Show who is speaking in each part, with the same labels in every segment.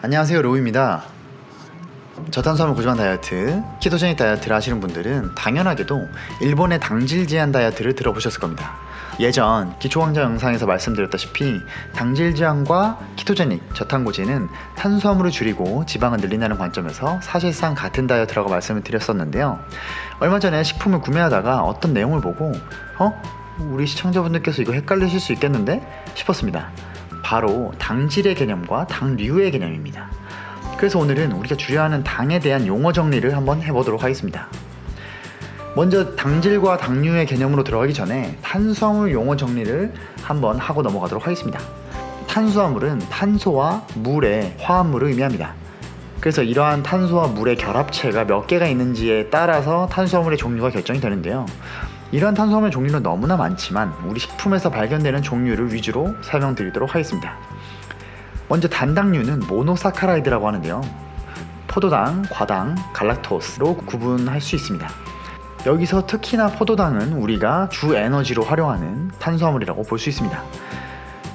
Speaker 1: 안녕하세요 로우입니다 저탄수화물 고지방 다이어트, 키토제닉 다이어트를 하시는 분들은 당연하게도 일본의 당질 제한 다이어트를 들어보셨을 겁니다 예전 기초강좌 영상에서 말씀드렸다시피 당질 제한과 키토제닉, 저탄고지는 탄수화물을 줄이고 지방을 늘린다는 관점에서 사실상 같은 다이어트라고 말씀을 드렸었는데요 얼마 전에 식품을 구매하다가 어떤 내용을 보고 어? 우리 시청자분들께서 이거 헷갈리실 수 있겠는데? 싶었습니다 바로 당질의 개념과 당류의 개념입니다. 그래서 오늘은 우리가 주려하는 당에 대한 용어 정리를 한번 해보도록 하겠습니다. 먼저 당질과 당류의 개념으로 들어가기 전에 탄수화물 용어 정리를 한번 하고 넘어가도록 하겠습니다. 탄수화물은 탄소와 물의 화합물을 의미합니다. 그래서 이러한 탄소와 물의 결합체가 몇 개가 있는지에 따라서 탄수화물의 종류가 결정이 되는데요. 이러한 탄수화물 종류는 너무나 많지만 우리 식품에서 발견되는 종류를 위주로 설명드리도록 하겠습니다. 먼저 단당류는 monosaccharide라고 하는데요. 포도당, 과당, 갈락토스로 구분할 수 있습니다. 여기서 특히나 포도당은 우리가 주 에너지로 활용하는 탄수화물이라고 볼 수 있습니다.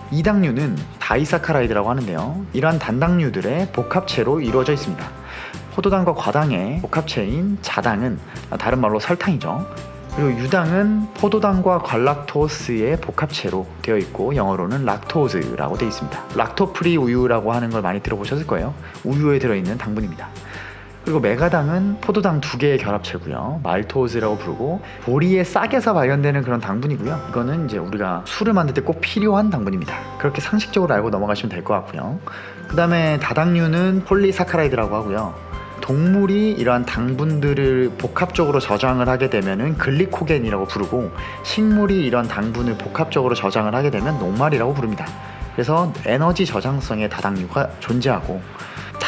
Speaker 1: 이당류는 disaccharide라고 하는데요. 이러한 단당류들의 복합체로 이루어져 있습니다. 포도당과 과당의 복합체인 자당은 다른 말로 설탕이죠. 그리고 유당은 포도당과 갈락토스의 복합체로 되어 있고 영어로는 lactose라고 되어 있습니다. lacto-free 우유라고 하는 걸 많이 들어보셨을 거예요. 우유에 들어있는 당분입니다. 그리고 맥아당은 포도당 두 개의 결합체고요. maltose라고 부르고 보리의 싹에서 발견되는 그런 당분이고요. 이거는 이제 우리가 술을 만들 때 꼭 필요한 당분입니다. 그렇게 상식적으로 알고 넘어가시면 될 것 같고요. 그 다음에 다당류는 polysaccharide라고 하고요. 동물이 이러한 당분들을 복합적으로 저장을 하게 되면 글리코겐이라고 부르고 식물이 이런 당분을 복합적으로 저장을 하게 되면 녹말이라고 부릅니다. 그래서 에너지 저장성의 다당류가 존재하고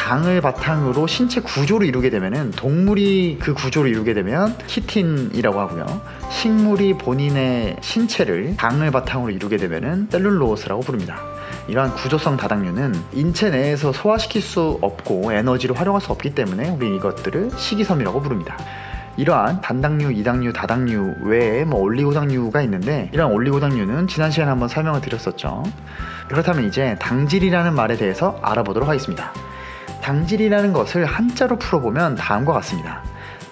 Speaker 1: 당을 바탕으로 신체 구조를 이루게 되면 동물이 그 구조를 이루게 되면 키틴이라고 하고요. 식물이 본인의 신체를 당을 바탕으로 이루게 되면 셀룰로스라고 부릅니다. 이러한 구조성 다당류는 인체 내에서 소화시킬 수 없고 에너지를 활용할 수 없기 때문에 우리 이것들을 식이섬유라고 부릅니다. 이러한 단당류, 이당류, 다당류 외에 뭐 올리고당류가 있는데 이러한 올리고당류는 지난 시간에 한번 설명을 드렸었죠. 그렇다면 이제 당질이라는 말에 대해서 알아보도록 하겠습니다. 당질이라는 것을 한자로 풀어보면 다음과 같습니다.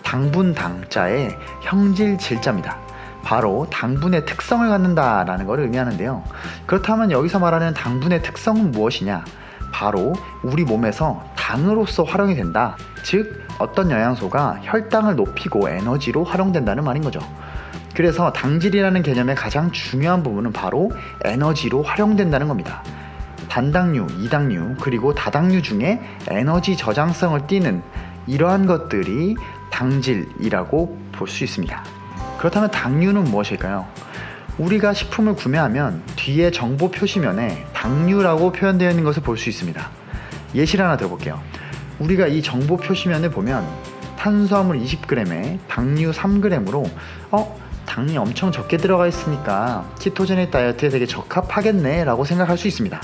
Speaker 1: 당분 당자의 형질 질자입니다. 바로 당분의 특성을 갖는다 라는 것을 의미하는데요. 그렇다면 여기서 말하는 당분의 특성은 무엇이냐? 바로 우리 몸에서 당으로서 활용이 된다. 즉 어떤 영양소가 혈당을 높이고 에너지로 활용된다는 말인 거죠. 그래서 당질이라는 개념의 가장 중요한 부분은 바로 에너지로 활용된다는 겁니다. 단당류, 이당류, 그리고 다당류 중에 에너지 저장성을 띠는 이러한 것들이 당질이라고 볼 수 있습니다. 그렇다면 당류는 무엇일까요? 우리가 식품을 구매하면 뒤에 정보 표시면에 당류라고 표현되어 있는 것을 볼 수 있습니다. 예시를 하나 들어볼게요. 우리가 이 정보 표시면을 보면 탄수화물 20g에 당류 3g으로 어? 당이 엄청 적게 들어가 있으니까 키토제닉 다이어트에 되게 적합하겠네 라고 생각할 수 있습니다.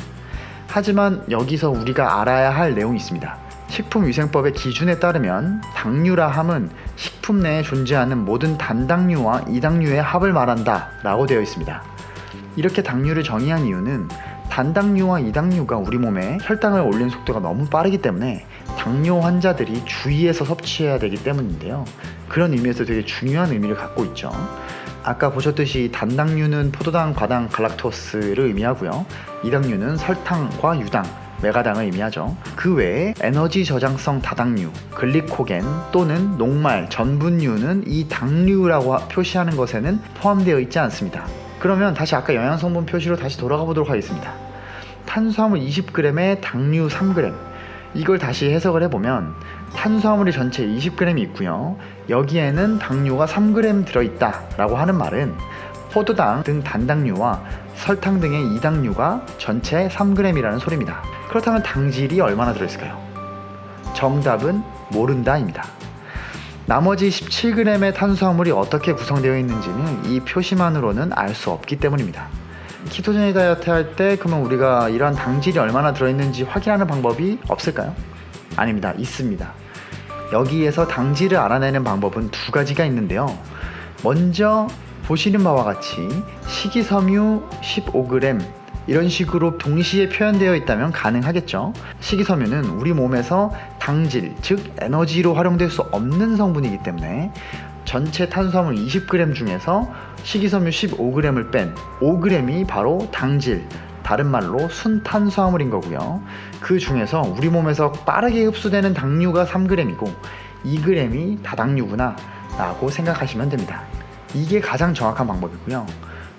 Speaker 1: 하지만 여기서 우리가 알아야 할 내용이 있습니다. 식품위생법의 기준에 따르면 당류라 함은 식품 내에 존재하는 모든 단당류와 이당류의 합을 말한다 라고 되어 있습니다. 이렇게 당류를 정의한 이유는 단당류와 이당류가 우리 몸에 혈당을 올리는 속도가 너무 빠르기 때문에 당뇨 환자들이 주의해서 섭취해야 되기 때문인데요. 그런 의미에서 되게 중요한 의미를 갖고 있죠. 아까 보셨듯이 단당류는 포도당, 과당, 갈락토스를 의미하고요. 이당류는 설탕과 유당, 메가당을 의미하죠. 그 외에 에너지 저장성 다당류, 글리코겐 또는 녹말, 전분류는 이 당류라고 표시하는 것에는 포함되어 있지 않습니다. 그러면 다시 아까 영양성분 표시로 다시 돌아가 보도록 하겠습니다. 탄수화물 20g에 당류 3g 이걸 다시 해석을 해보면 탄수화물이 전체 20g이 있고요. 여기에는 당류가 3g 들어있다 라고 하는 말은 포도당 등 단당류와 설탕 등의 이당류가 전체 3g이라는 소리입니다. 그렇다면 당질이 얼마나 들어있을까요? 정답은 모른다입니다. 나머지 17g의 탄수화물이 어떻게 구성되어 있는지는 이 표시만으로는 알 수 없기 때문입니다. 키토제닉 다이어트 할 때 그러면 우리가 이러한 당질이 얼마나 들어있는지 확인하는 방법이 없을까요? 아닙니다. 있습니다. 여기에서 당질을 알아내는 방법은 두 가지가 있는데요. 먼저 보시는 바와 같이 식이섬유 15g 이런 식으로 동시에 표현되어 있다면 가능하겠죠. 식이섬유는 우리 몸에서 당질, 즉 에너지로 활용될 수 없는 성분이기 때문에 전체 탄수화물 20g 중에서 식이섬유 15g을 뺀 5g이 바로 당질, 다른 말로 순탄수화물인 거고요. 그 중에서 우리 몸에서 빠르게 흡수되는 당류가 3g이고 2g이 다당류구나 라고 생각하시면 됩니다. 이게 가장 정확한 방법이고요.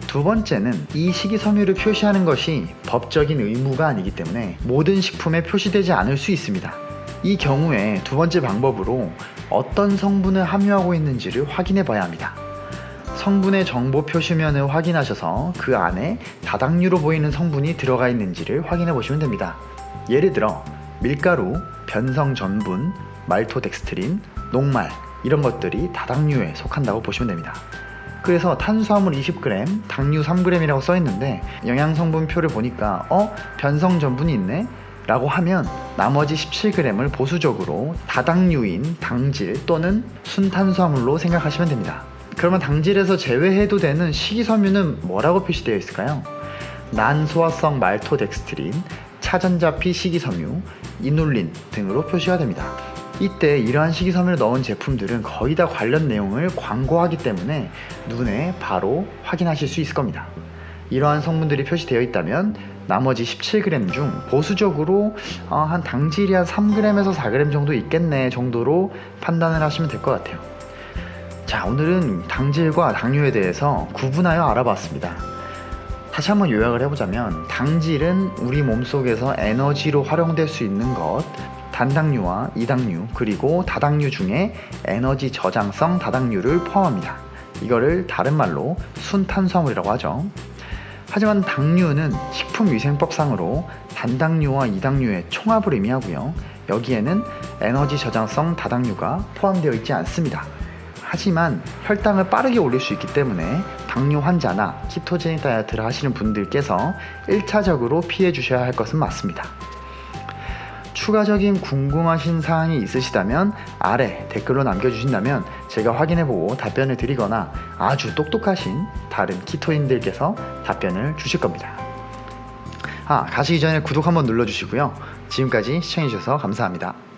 Speaker 1: 두 번째는 이 식이섬유를 표시하는 것이 법적인 의무가 아니기 때문에 모든 식품에 표시되지 않을 수 있습니다. 이 경우에 두 번째 방법으로 어떤 성분을 함유하고 있는지를 확인해 봐야 합니다. 성분의 정보 표시면을 확인하셔서 그 안에 다당류로 보이는 성분이 들어가 있는지를 확인해 보시면 됩니다. 예를 들어 밀가루, 변성 전분, 말토덱스트린, 녹말 이런 것들이 다당류에 속한다고 보시면 됩니다. 그래서 탄수화물 20g, 당류 3g이라고 써 있는데 영양 성분표를 보니까 어 변성 전분이 있네 라고 하면 나머지 17g을 보수적으로 다당류인 당질 또는 순탄수화물로 생각하시면 됩니다. 그러면 당질에서 제외해도 되는 식이섬유는 뭐라고 표시되어 있을까요? 난소화성 말토덱스트린, 차전자피 식이섬유, 이눌린 등으로 표시가 됩니다. 이때 이러한 식이섬유를 넣은 제품들은 거의 다 관련 내용을 광고하기 때문에 눈에 바로 확인하실 수 있을 겁니다. 이러한 성분들이 표시되어 있다면 나머지 17g 중 보수적으로 어, 한 당질이 한 3g에서 4g 정도 있겠네 정도로 판단을 하시면 될 것 같아요. 자, 오늘은 당질과 당류에 대해서 구분하여 알아봤습니다. 다시 한번 요약을 해보자면 당질은 우리 몸속에서 에너지로 활용될 수 있는 것 단당류와 이당류 그리고 다당류 중에 에너지 저장성 다당류를 포함합니다. 이거를 다른 말로 순탄수화물이라고 하죠. 하지만 당류는 식품위생법상으로 단당류와 이당류의 총합을 의미하고요. 여기에는 에너지 저장성 다당류가 포함되어 있지 않습니다. 하지만 혈당을 빠르게 올릴 수 있기 때문에 당뇨 환자나 키토제닉 다이어트를 하시는 분들께서 1차적으로 피해 주셔야 할 것은 맞습니다. 추가적인 궁금하신 사항이 있으시다면 아래 댓글로 남겨주신다면 제가 확인해보고 답변을 드리거나 아주 똑똑하신 다른 키토인들께서 답변을 주실 겁니다. 아, 가시기 전에 구독 한번 눌러주시고요. 지금까지 시청해주셔서 감사합니다.